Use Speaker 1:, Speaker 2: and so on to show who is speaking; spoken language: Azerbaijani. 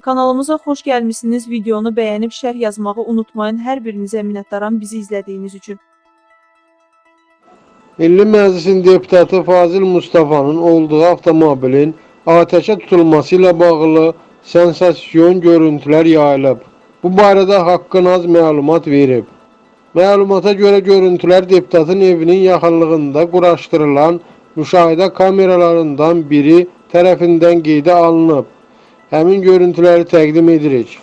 Speaker 1: Kanalımıza xoş gəlmisiniz. Videonu bəyənib şərh yazmağı unutmayın. Hər birinizə minnətdaram bizi izlədiyiniz üçün.
Speaker 2: Milli Məclisin deputatı Fazil Mustafa'nın olduğu avtomobilin ateşe tutulması ile bağlı sensasyon görüntüler yayılıb. Bu barədə Haqqın az məlumat verib. Məlumata görə görüntülər deputatın evinin yaxınlığında quraşdırılan müşahidə kameralarından biri tərəfindən qeydə alınıb. Həmin görüntüləri təqdim edirik.